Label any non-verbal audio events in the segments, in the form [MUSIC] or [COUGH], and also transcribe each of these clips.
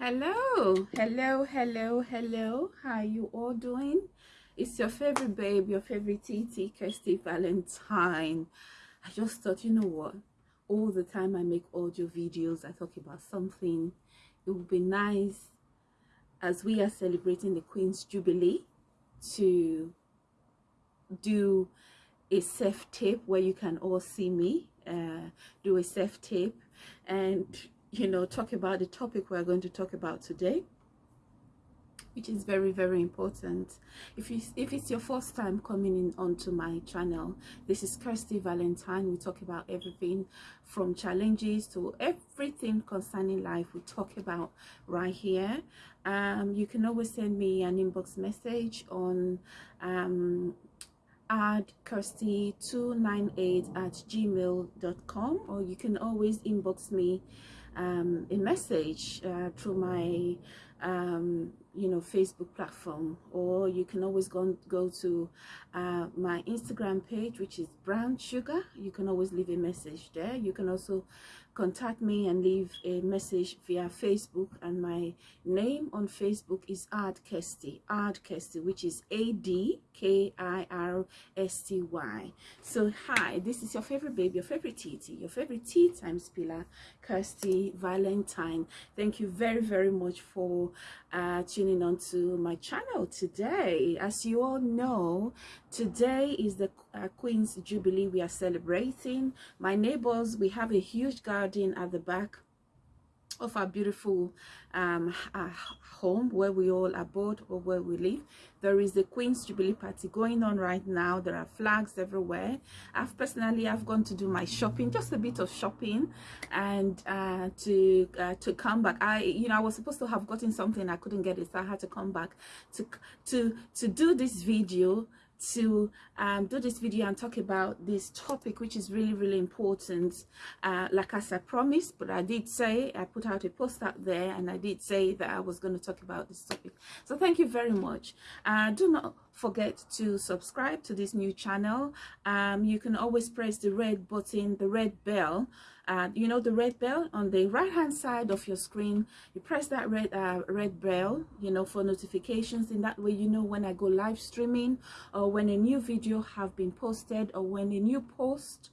hello. Hello hello hello. How you all doing? It's your favorite babe your favorite tt kirsty valentine. I just thought you know what? All the time i make audio videos i talk about something. It would be nice as we are celebrating the queen's jubilee to do a self tape where you can all see me uh, do a self tape and you know talk about the topic we're going to talk about today which is very very important. If you if it's your first time coming in onto my channel this is kirsty valentine. We talk about everything from challenges to everything concerning life we talk about right here. Um, you can always send me an inbox message on um, add kirsty298 at gmail.com or you can always inbox me um, a message uh, through my um, you know Facebook platform. Or you can always go go to uh, my Instagram page which is brown sugar. You can always leave a message there. You can also contact me and leave a message via Facebook. And my name on Facebook is Ard Kirsty, Ard Kirsty, which is A-D-K-I-R-S-T-Y. So hi, this is your favorite baby, your favorite TT, your favorite tea time spiller, Kirsty Valentine. Thank you very, very much for uh, tuning on to my channel today. As you all know, today is the uh, Queen's Jubilee we are celebrating. My neighbors, we have a huge garden at the back of our beautiful um, uh, home where we all abode or where we live. There is the Queen's Jubilee party going on right now. There are flags everywhere. I've personally, I've gone to do my shopping, just a bit of shopping and uh, to uh, to come back. I, you know, I was supposed to have gotten something. I couldn't get it. So I had to come back to, to, to do this video to um, do this video and talk about this topic which is really really important. Uh, like as I promised but I did say I put out a post out there and I did say that I was going to talk about this topic. So thank you very much. Uh, do not forget to subscribe to this new channel. Um, you can always press the red button the red bell uh, you know the red bell on the right hand side of your screen. You press that red uh, red bell you know for notifications. In that way you know when I go live streaming or when a new video have been posted or when a new post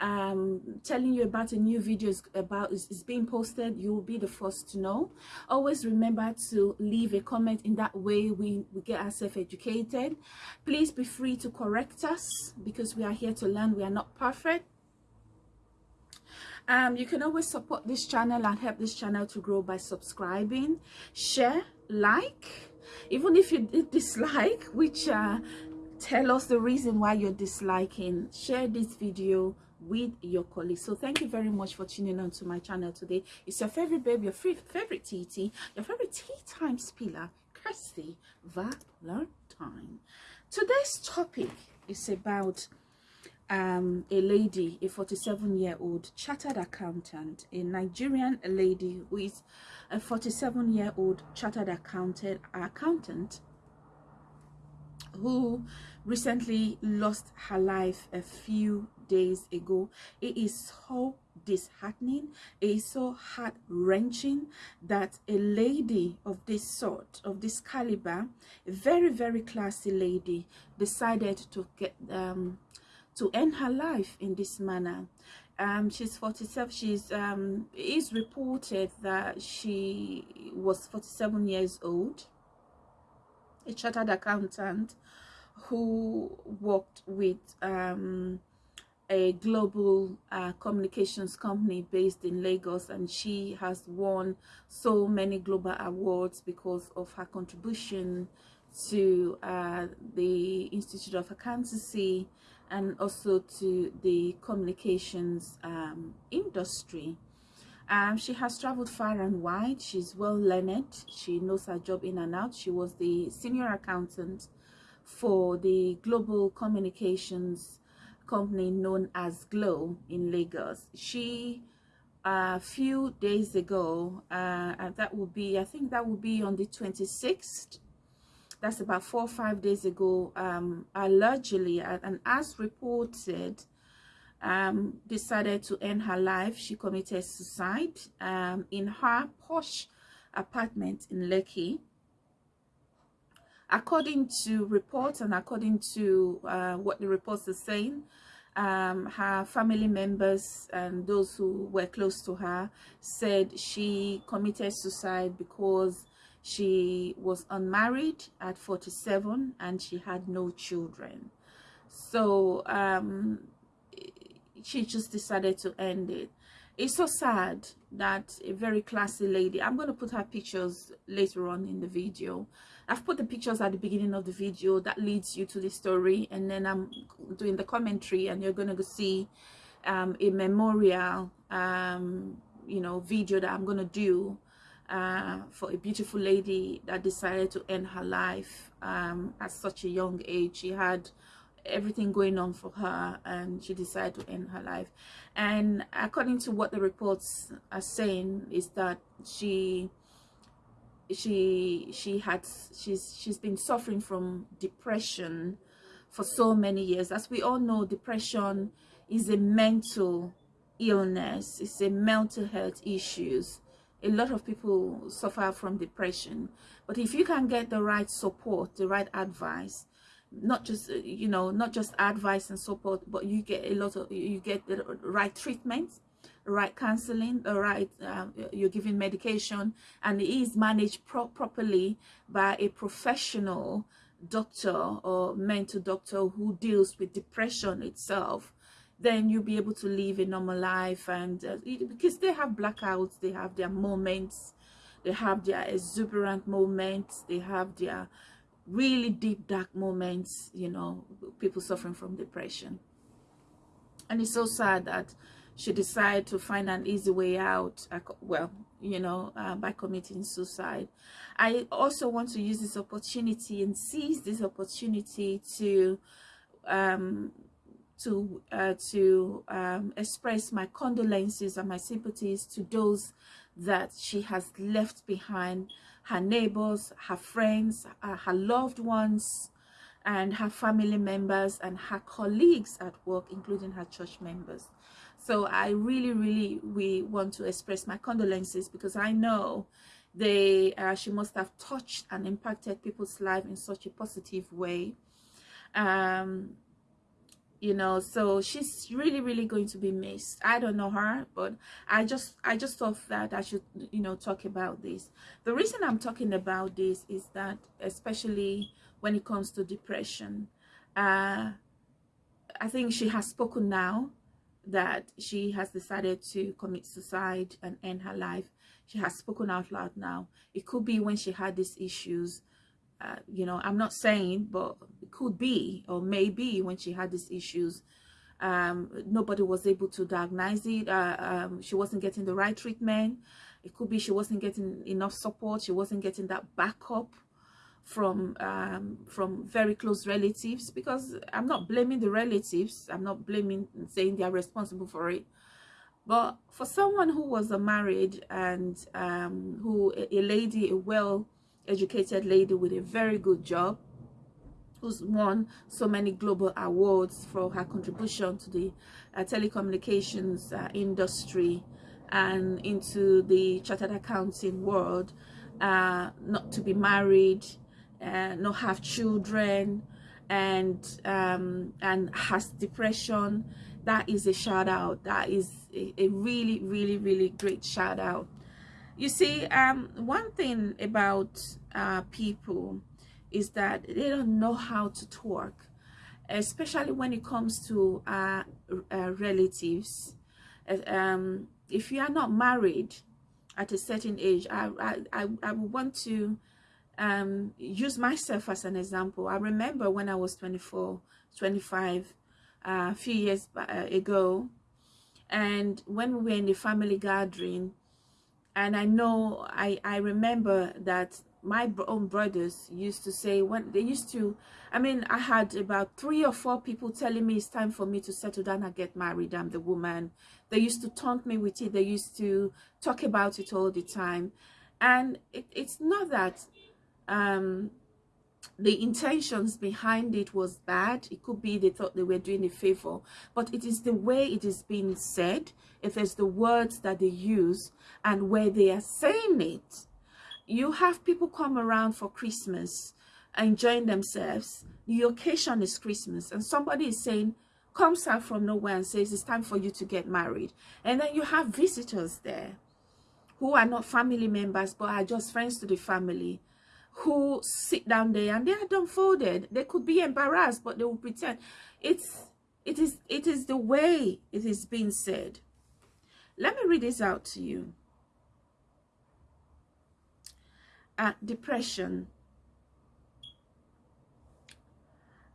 um, telling you about a new video is about is, is being posted you will be the first to know. Always remember to leave a comment in that way we, we get ourselves educated. Please be free to correct us because we are here to learn we are not perfect. Um, you can always support this channel and help this channel to grow by subscribing share like. Even if you dislike which uh, tell us the reason why you're disliking share this video with your colleagues. So thank you very much for tuning on to my channel today. It's your favorite babe your favorite tt your favorite tea time spiller kirsty valentine. Today's topic is about um, a lady, a 47 year old chartered accountant, a Nigerian lady who is a 47 year old chartered accountant, accountant who recently lost her life a few days ago. It is so disheartening. It is so heart-wrenching that a lady of this sort of this caliber a very very classy lady decided to get um to end her life in this manner. Um she's 47 she's um is reported that she was 47 years old. A chartered accountant who worked with um a global uh, communications company based in Lagos and she has won so many global awards because of her contribution to uh, the Institute of Accountancy and also to the communications um, industry. Um, she has traveled far and wide. She's well learned. She knows her job in and out. She was the senior accountant for the global communications company known as Glo in Lagos. She a few days ago, uh, that will be, I think that will be on the 26th that's about four or five days ago um, allegedly and as reported um, decided to end her life she committed suicide um, in her posh apartment in Lekki. According to reports and according to uh, what the reports are saying, um, her family members and those who were close to her said she committed suicide because she was unmarried at 47 and she had no children. So um, she just decided to end it it's so sad that a very classy lady i'm going to put her pictures later on in the video i've put the pictures at the beginning of the video that leads you to the story and then i'm doing the commentary and you're going to see um, a memorial um, you know video that i'm going to do uh, for a beautiful lady that decided to end her life um, at such a young age. She had everything going on for her and she decided to end her life. And according to what the reports are saying is that she she she had she's she's been suffering from depression for so many years. As we all know depression is a mental illness. It's a mental health issues. A lot of people suffer from depression. But if you can get the right support the right advice not just you know not just advice and support but you get a lot of you get the right treatment right counseling the right um, you're giving medication and it is managed pro properly by a professional doctor or mental doctor who deals with depression itself then you'll be able to live a normal life. And uh, because they have blackouts they have their moments they have their exuberant moments they have their really deep dark moments you know people suffering from depression. And it's so sad that she decided to find an easy way out well you know uh, by committing suicide i also want to use this opportunity and seize this opportunity to um to uh, to um, express my condolences and my sympathies to those that she has left behind her neighbors, her friends, uh, her loved ones, and her family members and her colleagues at work, including her church members. So I really, really, we want to express my condolences because I know they, uh, she must have touched and impacted people's life in such a positive way. Um, you know so she's really really going to be missed. I don't know her but i just i just thought that i should you know talk about this. The reason i'm talking about this is that especially when it comes to depression uh i think she has spoken now that she has decided to commit suicide and end her life. She has spoken out loud now. It could be when she had these issues uh, you know i'm not saying but it could be or maybe when she had these issues. Um, nobody was able to diagnose it. Uh, um, she wasn't getting the right treatment. It could be she wasn't getting enough support. She wasn't getting that backup from um, from very close relatives because i'm not blaming the relatives. I'm not blaming saying they are responsible for it. But for someone who was a married and um, who a, lady a well educated lady with a very good job who's won so many global awards for her contribution to the uh, telecommunications uh, industry and into the chartered accounting world uh, not to be married uh, not have children and um, and has depression that is a shout out. That is a, a really really really great shout out. You see um one thing about uh people is that they don't know how to talk especially when it comes to uh, uh relatives. Um if you are not married at a certain age i i i, I would want to um use myself as an example. I remember when i was 24 25 uh, a few years uh, ago and when we were in the family gathering and I know I I remember that my own brothers used to say when they used to I mean I had about three or four people telling me it's time for me to settle down and get married. I'm the woman. They used to taunt me with it. They used to talk about it all the time. And it, it's not that um the intentions behind it was bad it could be they thought they were doing a favor but it is the way it is being said if it's the words that they use and where they are saying it you have people come around for Christmas enjoying themselves. The occasion is Christmas and somebody is saying, comes out from nowhere and says it's time for you to get married. And then you have visitors there who are not family members but are just friends to the family who sit down there and they are dumbfounded. They could be embarrassed but they will pretend. It's it is it is the way it is being said. Let me read this out to you. Uh, depression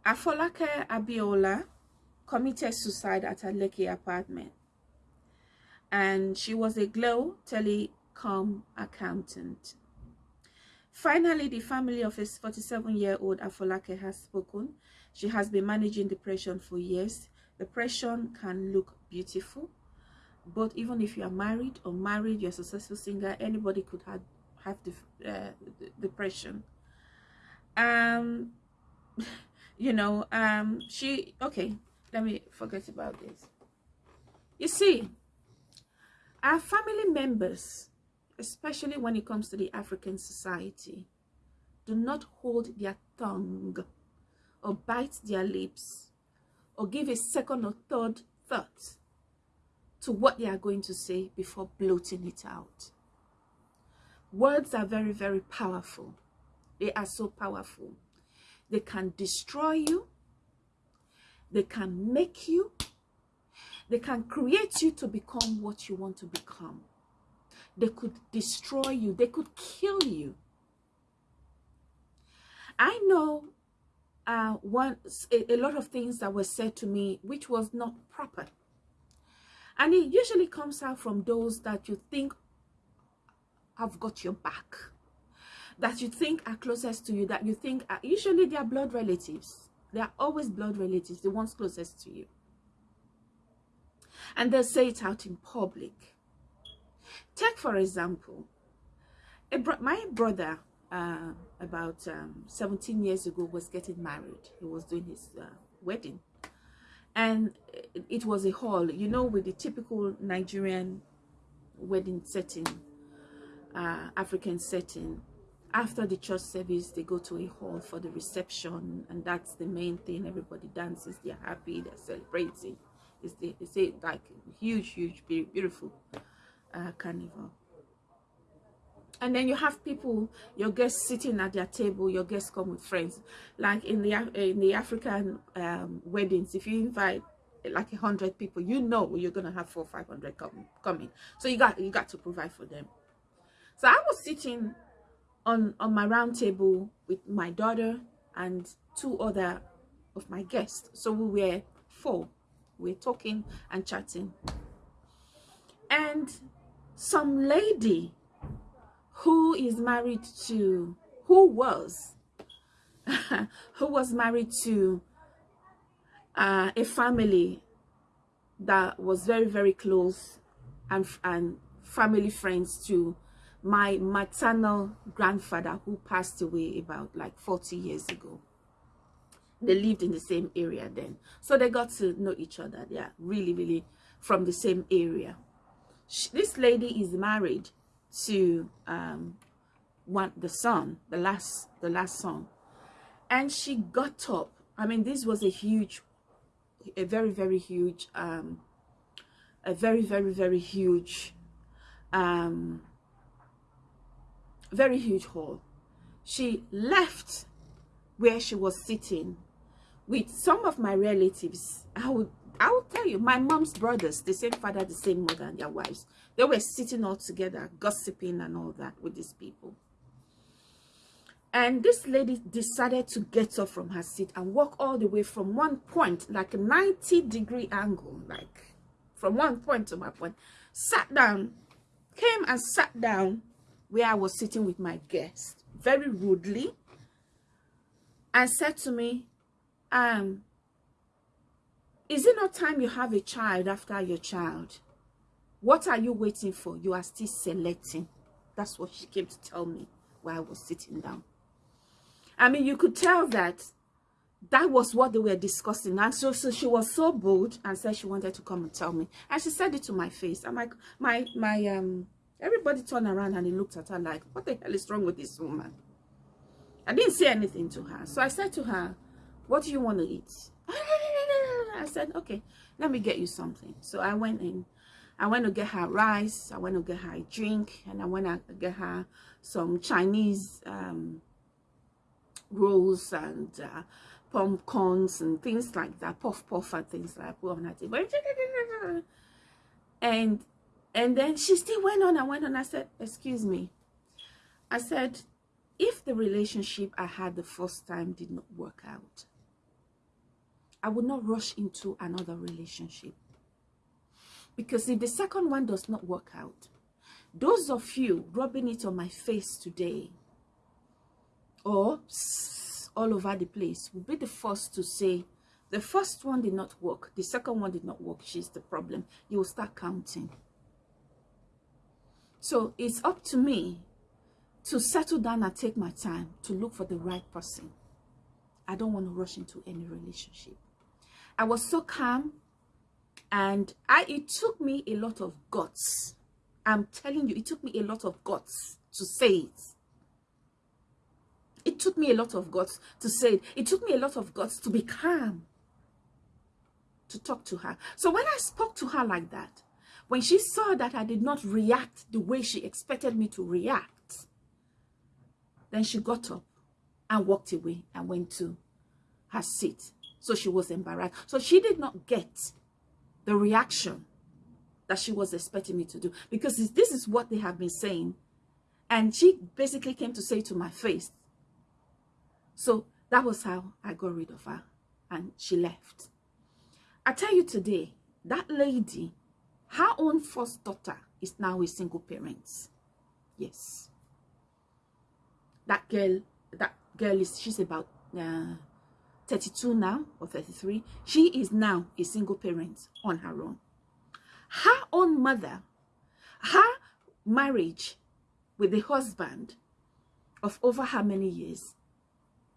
Afolake Abiola committed suicide at her Lekki apartment. And she was a Glo telecom accountant. Finally, the family of a 47-year-old Afolake has spoken. She has been managing depression for years. Depression can look beautiful, but even if you are married or married, you're a successful singer, anybody could have, have uh, depression. Um, [LAUGHS] you know um she okay let me forget about this you see our family members especially when it comes to the african society do not hold their tongue or bite their lips or give a second or third thought to what they are going to say before bloating it out words are very very powerful they are so powerful they can destroy you. They can make you. They can create you to become what you want to become. They could destroy you. They could kill you. I know uh, once a, a lot of things that were said to me which was not proper. And it usually comes out from those that you think have got your back that you think are closest to you, that you think are usually they are blood relatives. They are always blood relatives, the ones closest to you. And they'll say it out in public. Take, for example, bro my brother, uh, about um, 17 years ago, was getting married. He was doing his uh, wedding. And it was a hall, you know, with the typical Nigerian wedding setting, uh, African setting after the church service they go to a hall for the reception and that's the main thing everybody dances they're happy they're celebrating it's the it's a like huge huge beautiful uh, carnival. And then you have people your guests sitting at their table your guests come with friends. Like in the in the african um, weddings if you invite like a hundred people you know you're gonna have four five hundred coming coming. So you got you got to provide for them. So i was sitting on on my round table with my daughter and two other of my guests. So we were four. We we're talking and chatting. And some lady who is married to who was [LAUGHS] who was married to uh, a family that was very very close and and family friends to my maternal grandfather who passed away about like 40 years ago. They lived in the same area then. So they got to know each other. Are really really from the same area she, this lady is married to um one the son the last the last son and she got up i mean this was a huge a very very huge um a very very very huge um very huge hall. She left where she was sitting with some of my relatives. I would I will tell you, my mom's brothers, the same father, the same mother, and their wives, they were sitting all together, gossiping and all that with these people. And this lady decided to get up from her seat and walk all the way from one point, like a 90 degree angle, like from one point to my point, sat down, came and sat down where I was sitting with my guest very rudely and said to me, um, is it not time you have a child after your child? What are you waiting for? You are still selecting. That's what she came to tell me while I was sitting down. I mean, you could tell that that was what they were discussing. And so, so she was so bold and said she wanted to come and tell me. And she said it to my face. I'm like, my, my, um, Everybody turned around and he looked at her like, what the hell is wrong with this woman? I didn't say anything to her. So I said to her, what do you want to eat? I said, okay, let me get you something. So I went in. I went to get her rice. I went to get her a drink. And I went to get her some Chinese um, rolls and uh, pumpkins and things like that. Puff puff and things like that. And, and then she still went on and went on. I said, excuse me. I said, if the relationship I had the first time did not work out, I would not rush into another relationship. Because if the second one does not work out, those of you rubbing it on my face today or all over the place will be the first to say, the first one did not work, the second one did not work, she's the problem. You will start counting. So it's up to me to settle down and take my time to look for the right person. I don't want to rush into any relationship. I was so calm and I it took me a lot of guts. I'm telling you, it took me a lot of guts to say it. It took me a lot of guts to say it. It took me a lot of guts to be calm, to talk to her. So when I spoke to her like that, when she saw that I did not react the way she expected me to react, then she got up and walked away and went to her seat. So she was embarrassed. So she did not get the reaction that she was expecting me to do. Because this is what they have been saying. And she basically came to say to my face. So that was how I got rid of her. And she left. I tell you today, that lady, her own first daughter is now a single parent. Yes that girl that girl is she's about uh, 32 now or 33 she is now a single parent on her own. Her own mother her marriage with the husband of over how many years?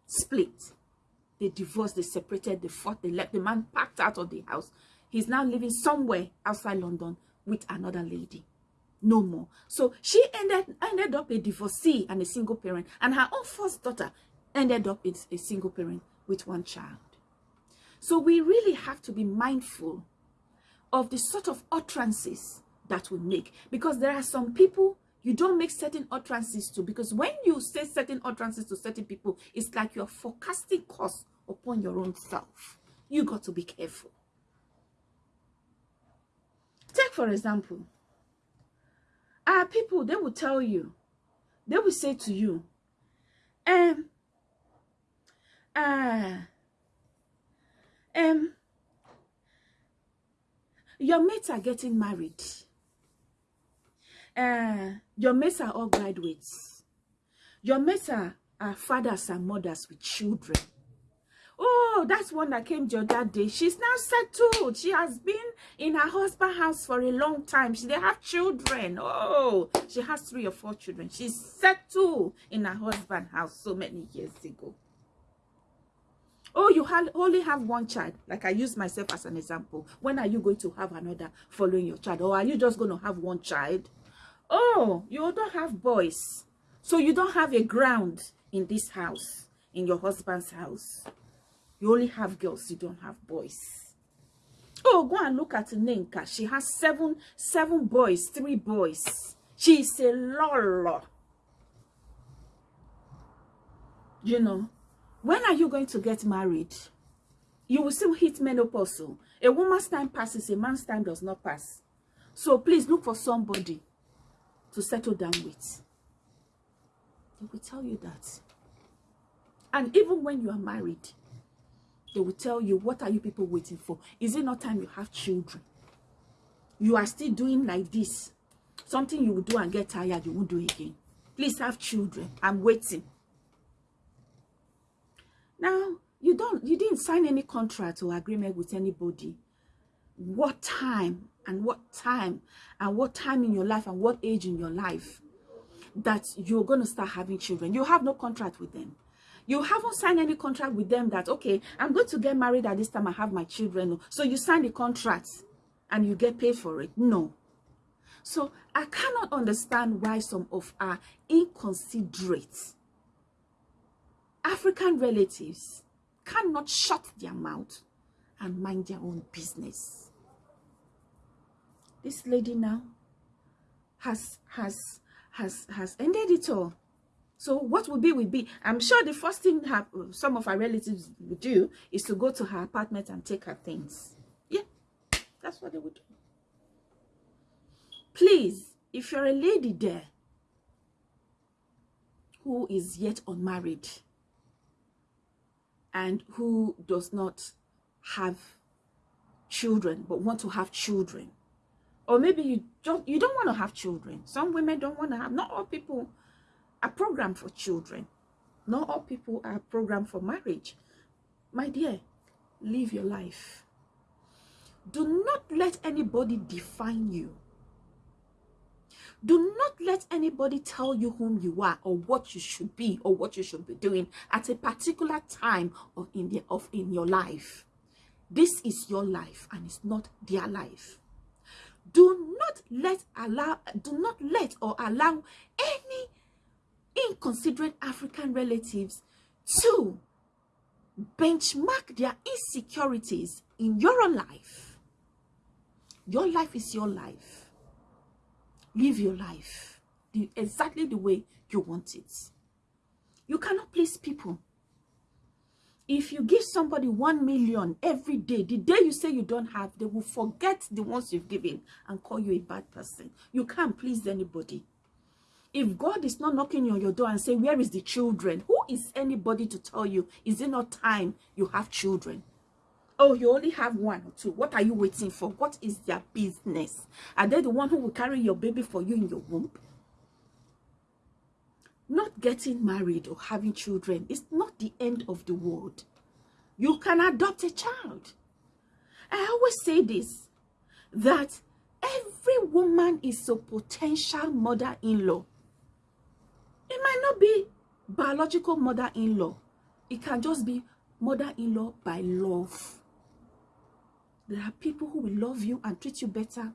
Split. They divorced they separated they fought they left the man packed out of the house. He's now living somewhere outside london with another lady. No more. So she ended ended up a divorcee and a single parent, and her own first daughter ended up as a single parent with one child. So we really have to be mindful of the sort of utterances that we make because there are some people you don't make certain utterances to because when you say certain utterances to certain people it's like you're forecasting costs upon your own self you got to be careful take for example are people they will tell you they will say to you um uh um your mates are getting married uh your mates are all graduates your mates are, are fathers and mothers with children Oh, that's one that came the other day. She's now settled. She has been in her husband's house for a long time. She, they have children. Oh, she has three or four children. She's settled in her husband's house so many years ago. Oh, you have, only have one child. Like I use myself as an example. When are you going to have another following your child? Or are you just going to have one child? Oh, you don't have boys. So you don't have a ground in this house, in your husband's house. You only have girls, you don't have boys. Oh, go and look at Nenka. She has seven, seven boys, three boys. She's a lolo. You know, when are you going to get married? You will still hit menopause. Oh. A woman's time passes, a man's time does not pass. So please look for somebody to settle down with. They will tell you that. And even when you are married, they will tell you what are you people waiting for is it not time you have children you are still doing like this something you will do and get tired you won't do again please have children i'm waiting now you don't you didn't sign any contract or agreement with anybody what time and what time and what time in your life and what age in your life that you're going to start having children you have no contract with them you haven't signed any contract with them that, okay, I'm going to get married at this time. I have my children. So you sign the contract and you get paid for it. No. So I cannot understand why some of our inconsiderate African relatives cannot shut their mouth and mind their own business. This lady now has has has has ended it all. So what will be will be. I'm sure the first thing her, some of our relatives would do is to go to her apartment and take her things. Yeah, that's what they would do. Please, if you're a lady there who is yet unmarried and who does not have children but want to have children, or maybe you don't you don't want to have children. Some women don't want to have. Not all people are programmed for children. Not all people are programmed for marriage. My dear, live your life. Do not let anybody define you do not let anybody tell you whom you are or what you should be or what you should be doing at a particular time of in the of in your life. This is your life and it's not their life. Do not let allow do not let or allow any inconsiderate African relatives to benchmark their insecurities in your own life. Your life is your life live your life the, exactly the way you want it. You cannot please people. If you give somebody one million every day, the day you say you don't have, they will forget the ones you've given and call you a bad person. You can't please anybody. If God is not knocking on your door and say, where is the children? Who is anybody to tell you, is it not time you have children? Oh you only have one or two. What are you waiting for? What is their business? Are they the one who will carry your baby for you in your womb? Not getting married or having children is not the end of the world. You can adopt a child. I always say this that every woman is a potential mother-in-law. It might not be biological mother-in-law. It can just be mother-in-law by love there are people who will love you and treat you better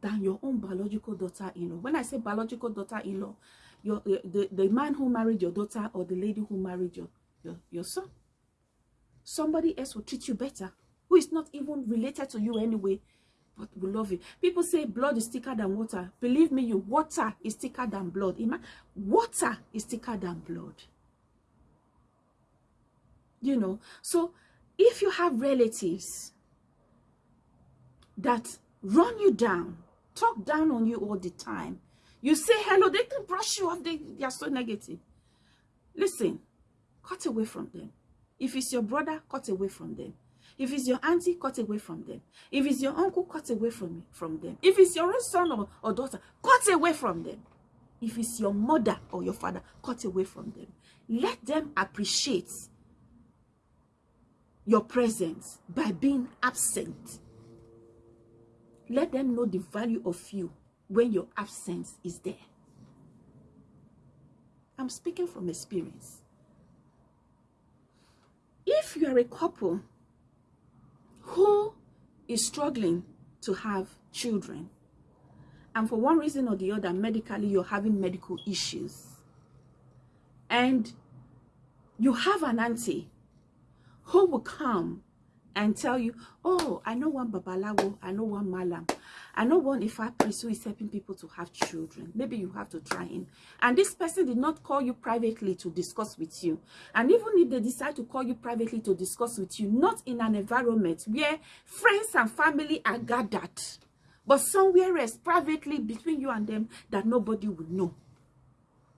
than your own biological daughter-in-law. When I say biological daughter-in-law, your the, the man who married your daughter or the lady who married your, your, your son. Somebody else will treat you better, who is not even related to you anyway, but will love you. People say blood is thicker than water. Believe me, you water is thicker than blood. Water is thicker than blood. You know, so if you have relatives that run you down, talk down on you all the time. You say hello, they can brush you off, they, they are so negative. Listen, cut away from them. If it's your brother, cut away from them. If it's your auntie, cut away from them. If it's your uncle, cut away from, from them. If it's your own son or, or daughter, cut away from them. If it's your mother or your father, cut away from them. Let them appreciate your presence by being absent let them know the value of you when your absence is there. I'm speaking from experience. If you are a couple who is struggling to have children, and for one reason or the other, medically, you're having medical issues, and you have an auntie who will come and tell you, oh, I know one Babalawo, I know one Malam, I know one if I priest who is helping people to have children. Maybe you have to try him. And this person did not call you privately to discuss with you. And even if they decide to call you privately to discuss with you, not in an environment where friends and family are gathered, but somewhere else, privately between you and them, that nobody would know.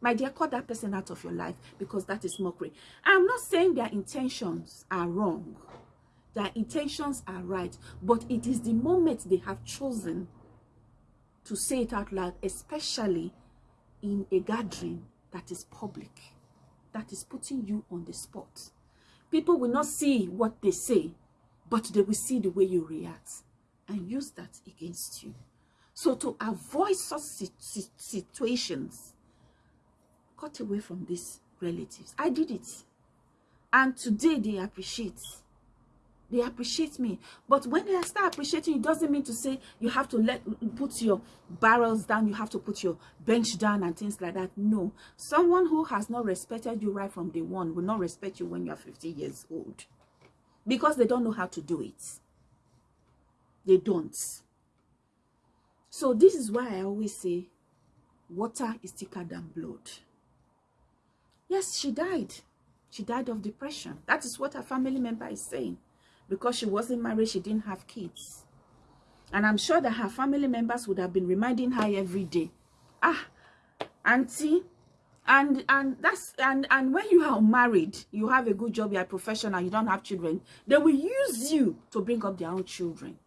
My dear, cut that person out of your life because that is mockery. I'm not saying their intentions are wrong their intentions are right but it is the moment they have chosen to say it out loud especially in a gathering that is public that is putting you on the spot. People will not see what they say but they will see the way you react and use that against you. So to avoid such situations cut away from these relatives. I did it. And today they appreciate they appreciate me. But when they start appreciating it doesn't mean to say you have to let put your barrels down you have to put your bench down and things like that. No. Someone who has not respected you right from day one will not respect you when you're 50 years old. Because they don't know how to do it. They don't. So this is why i always say water is thicker than blood. Yes she died. She died of depression. That is what her family member is saying because she wasn't married, she didn't have kids. And I'm sure that her family members would have been reminding her every day, ah, auntie, and and that's and and when you are married, you have a good job, you're a professional, you don't have children, they will use you to bring up their own children.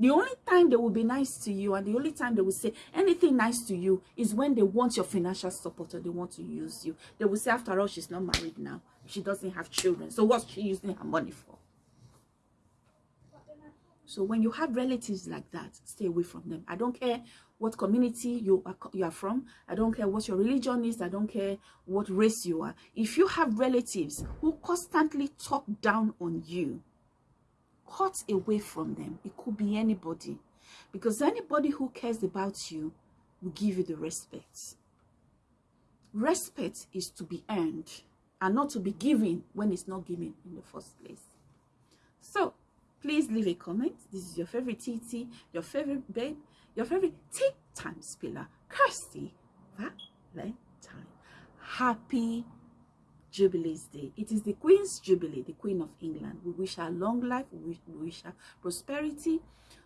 The only time they will be nice to you and the only time they will say anything nice to you is when they want your financial support or they want to use you. They will say, after all, she's not married now. She doesn't have children. So what's she using her money for? So when you have relatives like that, stay away from them. I don't care what community you are, you are from. I don't care what your religion is. I don't care what race you are. If you have relatives who constantly talk down on you, cut away from them. It could be anybody. Because anybody who cares about you will give you the respect. Respect is to be earned and not to be given when it's not given in the first place. So, Please leave a comment. This is your favorite TT, your favorite babe, your favorite tea time spiller, Kirsty Valentine. Happy Jubilee's Day. It is the Queen's Jubilee, the Queen of England. We wish her long life. We wish, we wish her prosperity.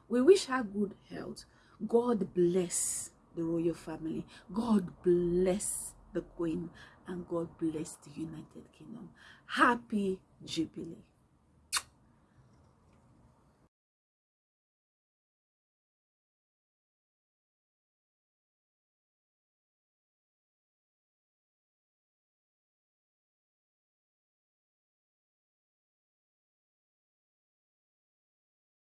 We wish her good health. God bless the royal family. God bless the Queen. And God bless the United Kingdom. Happy Jubilee.